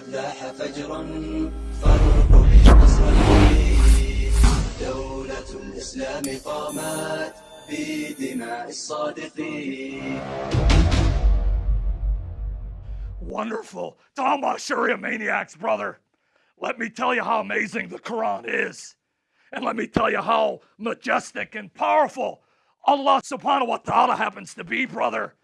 قد لاح فجر فارقب نصري دولة الإسلام قامت بدماء الصادقين Wonderful. Talmud Sharia maniacs, brother. Let me tell you how amazing the Quran is. And let me tell you how majestic and powerful Allah subhanahu wa ta'ala happens to be, brother.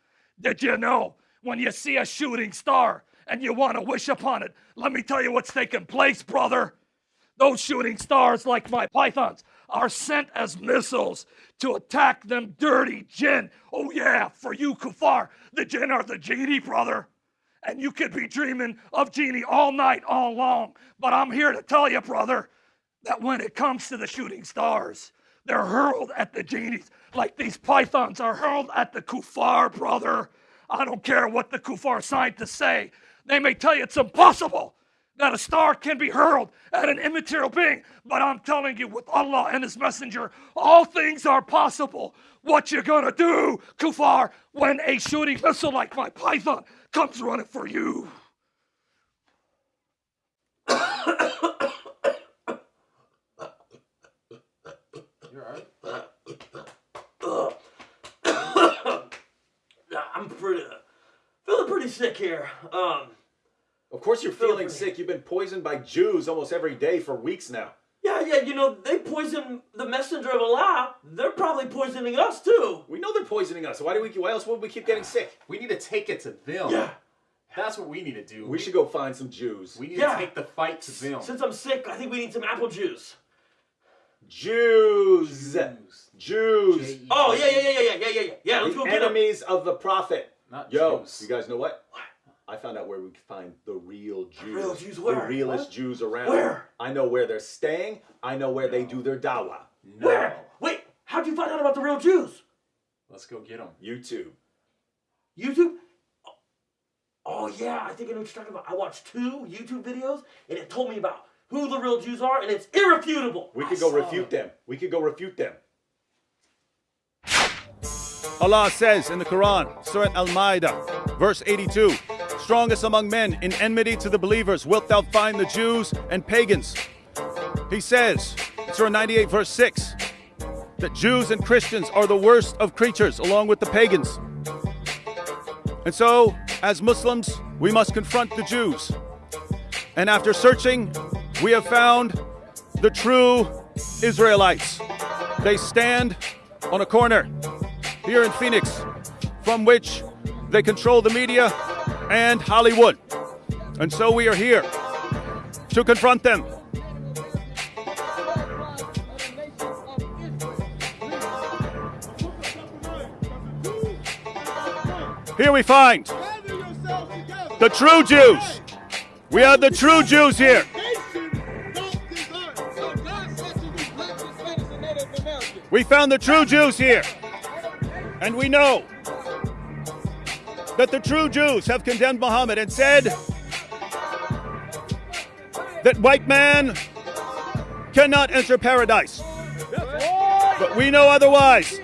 Did you know when you see a shooting star and you want to wish upon it, let me tell you what's taking place, brother. Those shooting stars, like my pythons, are sent as missiles to attack them dirty jinn. Oh, yeah, for you, kuffar, the jinn are the genie, brother. And you could be dreaming of genie all night, all long. But I'm here to tell you, brother, that when it comes to the shooting stars, they're hurled at the genies like these pythons are hurled at the kuffar, brother. I don't care what the kuffar scientists say. They may tell you it's impossible that a star can be hurled at an immaterial being, but I'm telling you, with Allah and His Messenger, all things are possible. What you gonna do, kuffar, when a shooting missile like my python comes running for you? I'm pretty feeling pretty sick here. Um, Of course you're Feeling feeling sick. You've been poisoned by Jews almost every day for weeks now. yeah, yeah, you know they poison the messenger of Allah. They're probably poisoning us too. We know they're poisoning us. Why do we? Why else would we keep getting sick? We need to take it to them. Yeah. That's what we need to do. We should go find some Jews. We need Yeah. to take the fight to them. Since I'm sick, I think we need some apple juice. Jews. Jews. Jews. Oh yeah, yeah, yeah, yeah, yeah, yeah, yeah. Yeah, let's The go get them. enemies of the prophet. Not Yo, Jews. you guys know what? I found out where we can find the real Jews. real Jews where? The where? realest What? Jews around. Where? I know where they're staying. I know where they do their dawah. No. Where? Wait, how'd you find out about the real Jews? Let's go get them. YouTube. YouTube? Oh yeah, I think I know what you're talking about. I watched two YouTube videos and it told me about who the real Jews are and it's irrefutable. We I could go refute it. them. We could go refute them. Allah says in the Quran, Surah Al Ma'idah, verse 82 Strongest among men in enmity to the believers wilt thou find the Jews and pagans. He says, Surah 98, verse 6, that Jews and Christians are the worst of creatures along with the pagans. And so, as Muslims, we must confront the Jews. And after searching, we have found the true Israelites. They stand on a corner here in Phoenix, from which they control the media and Hollywood. And so we are here to confront them. Here we find the true Jews. We are the true Jews here. We found the true Jews here. And we know that the true Jews have condemned Muhammad and said that white man cannot enter paradise. But we know otherwise.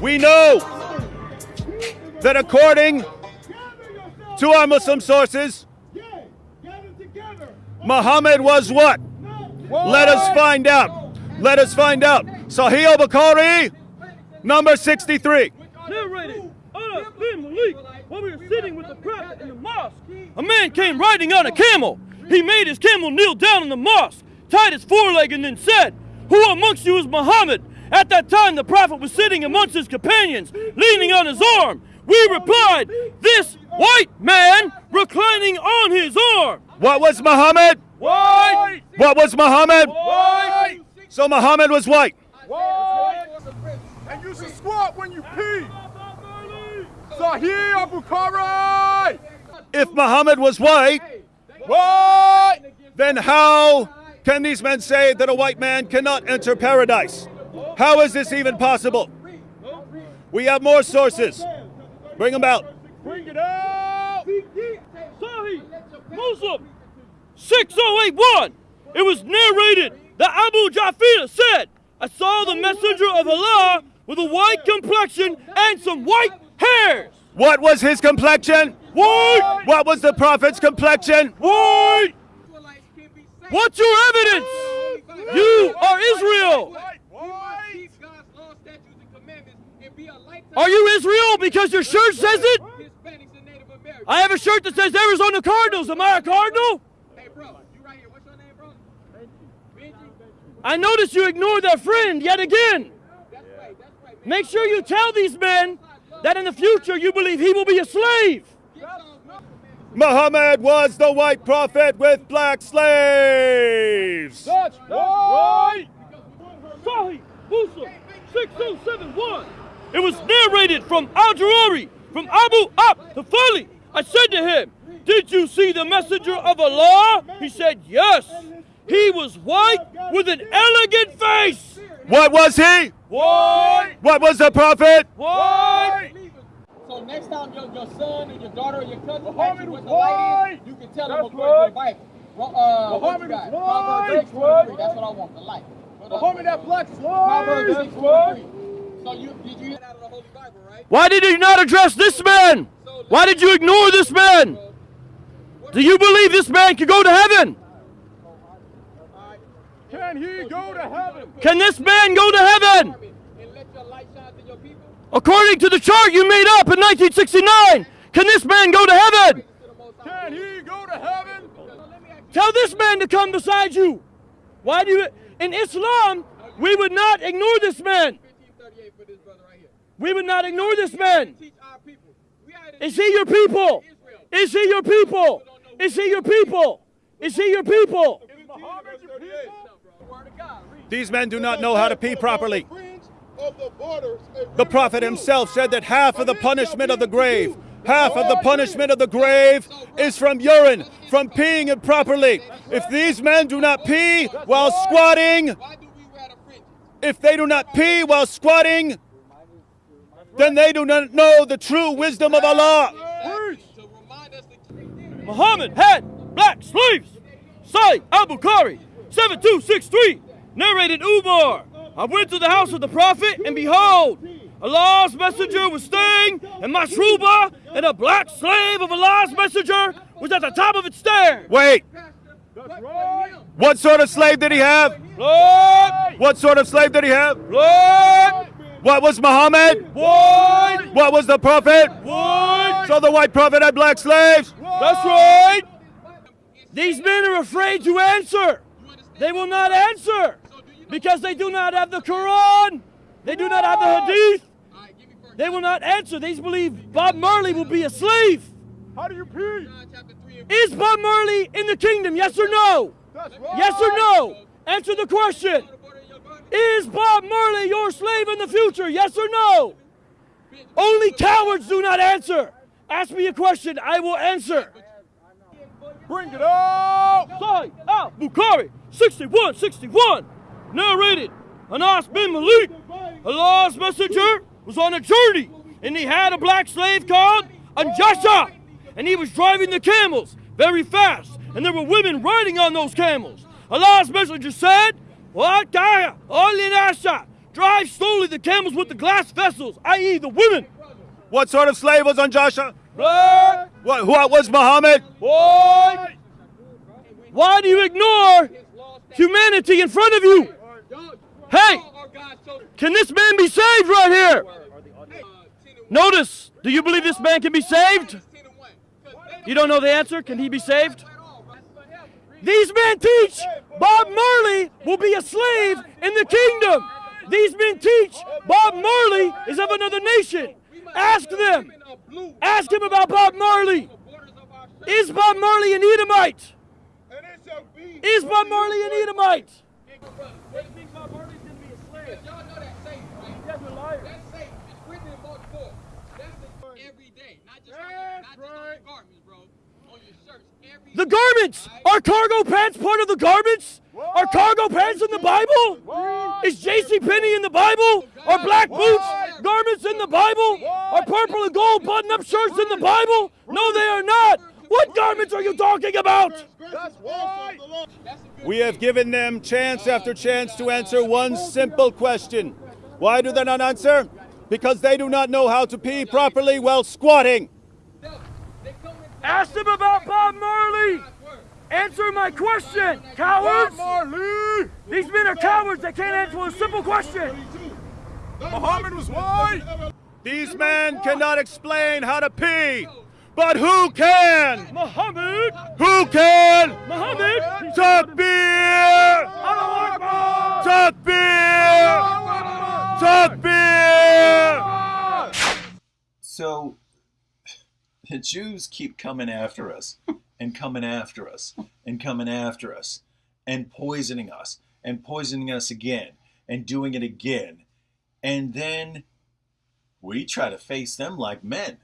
We know that according to our Muslim sources, Muhammad was what? Let us find out. Let us find out. Sahih al-Bukhari, number 63. narrated Anas bin Malik while we were sitting with the prophet in the mosque. A man came riding on a camel. He made his camel kneel down in the mosque, tied his foreleg, and then said, Who amongst you is Muhammad? At that time, the prophet was sitting amongst his companions, leaning on his arm. We replied, This white man reclining on his arm. What was Muhammad? White! What was Muhammad? White! So Muhammad was white. And you should squat when you pee. Sahih Abu Bukhari. If Muhammad was white, What? then how can these men say that a white man cannot enter paradise? How is this even possible? We have more sources. Bring them out. Bring it out. Sahih Muslim 6081. It was narrated that Abu Jafir said, I saw the messenger of Allah with a white complexion and some white hairs. What was his complexion? White! What was the prophet's complexion? White! What's your evidence? You are Israel! Are you Israel because your shirt says it? I have a shirt that says Arizona Cardinals. Am I a Cardinal? I notice you ignored that friend yet again. Make sure you tell these men that in the future you believe he will be a slave. Muhammad was the white prophet with black slaves. That's right. Sahih Muslim 6071. It was narrated from Al Jurairi, from Abu Ab Tafali. I said to him, Did you see the messenger of Allah? He said, Yes. He was white with an elegant face. What was he? White! What was the prophet? White! So next time your, your son or your daughter or your cousin Muhammad asks you what was the light you can tell them That's according to the Bible. Well, uh, what you Muhammad got? was Proverbs white. 6:23. That's what I want, the light. What else? Muhammad that black Proverbs slave. 6:23. So you did you hear that out of the Holy Bible, right? Why did you not address this man? Why did you ignore this man? Do you believe this man can go to heaven? Can he go to heaven? Can this man go to heaven? And let your light shine to your people. According to the chart you made up in 1969, can this man go to heaven? Can he go to heaven? Tell this man to come beside you. Why do you? In Islam, we would not ignore this man. 1538 for this brother right here. We would not ignore this man. Teach our people. We are to Is he your people? Is he your people? Is he your people? Is he your people? Is Muhammad your people? These men do not know how to pee properly. The prophet himself said that half of the punishment of the grave, half of the punishment of the grave is from urine, from peeing improperly. If these men do not pee while squatting, if they do not pee while squatting, then they do not know the true wisdom of Allah. Muhammad had black sleeves. Say Abu Khari, 7263, narrated Umar. I went to the house of the Prophet, and behold, Allah's messenger was staying in Mashruba, and a black slave of Allah's messenger was at the top of its stairs. Wait, what sort of slave did he have? Blood, What sort of slave did he have? blood, What was Muhammad? white, What was the prophet? white. So the white prophet had black slaves? That's right. These men are afraid to answer. They will not answer because they do not have the Quran. They do not have the Hadith. All right, give me first They will not answer. They believe Bob Marley will be a slave. How do you pee? John chapter 3 and Is Bob Marley in the kingdom? Yes or no? Yes or no? Answer the question. the border of your garment. Is Bob Marley your slave in the future? Yes or no? Only cowards do not answer. Ask me a question, I will answer. Bring it out. Sahih al Bukhari 6161 narrated Anas bin Malik. Allah's messenger was on a journey and he had a black slave called Anjasha and he was driving the camels very fast and there were women riding on those camels. Allah's messenger said, What Nasha? Drive slowly the camels with the glass vessels, i.e. the women. What sort of slave was Anjasha? Black, What, what was Muhammad? white. Why do you ignore humanity in front of you? Hey, Or God's chosen. can this man be saved right here? 10 and Notice, do you believe this man can be saved? 10 and 1. 'Cause they You don't know the answer? Can he be saved? don't at all, right? These men teach Bob Marley will be a slave in the kingdom. These men teach Bob Marley is of another nation. Ask them. Women are blue. Ask him about Bob Marley. Borders of our shirt. Is Bob Marley an Edomite? And it shall be. Is Bob Marley an Edomite? Y'all know that safe, right? That's safe. It's written in Mark 4. That's the, every day. Not just, on, your- not just on your garments, bro. Shirts. The garments. Are cargo pants part of the garments? Are cargo pants in the Bible? Is J.C. Penney in the Bible? Are black boots garments in the Bible? Are purple and gold button-up shirts in the Bible? No, they are not. What garments are you talking about? We have given them chance after chance to answer one simple question. Why do they not answer? Because they do not know how to pee properly while squatting. They come Ask them about Bob Marley. Answer my question, cowards. These men are cowards that can't answer a simple question. Muhammad was white! These men cannot explain how to pee, but who can? Muhammad, Who can? Muhammad, Takbir! Allahu Akbar. Takbir! Takbir! So the Jews keep coming after us and coming after us and coming after us and poisoning us and poisoning us again and doing it again. And then we try to face them like men.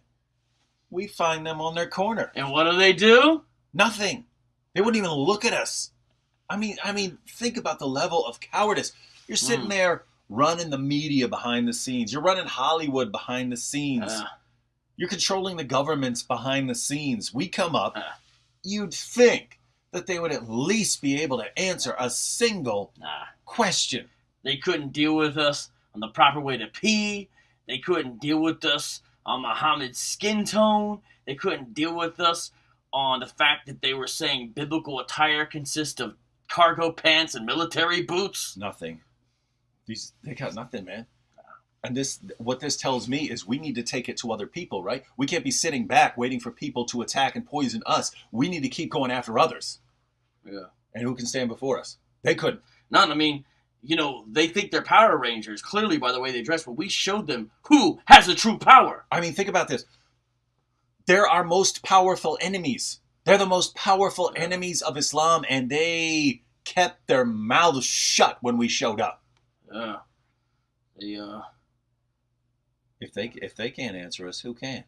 We find them on their corner. And what do they do? Nothing. They wouldn't even look at us. I mean, I mean, think about the level of cowardice. You're sitting Mm. there running the media behind the scenes. You're running Hollywood behind the scenes. Uh, You're controlling the governments behind the scenes. We come up, Uh. you'd think that they would at least be able to answer a single nah. question. They couldn't deal with us on the proper way to pee. They couldn't deal with us on Muhammad's skin tone. They couldn't deal with us on the fact that they were saying biblical attire consists of cargo pants and military boots. Nothing. These they got nothing, man. And this what this tells me is we need to take it to other people, right? We can't be sitting back waiting for people to attack and poison us. We need to keep going after others. Yeah. And who can stand before us? They couldn't. None. I mean, you know, they think they're Power Rangers, clearly by the way they dress, but we showed them who has the true power. I mean, think about this. They're our most powerful enemies. They're the most powerful enemies of Islam, and they kept their mouths shut when we showed up. Yeah. They, uh, if they if they can't answer us, who can?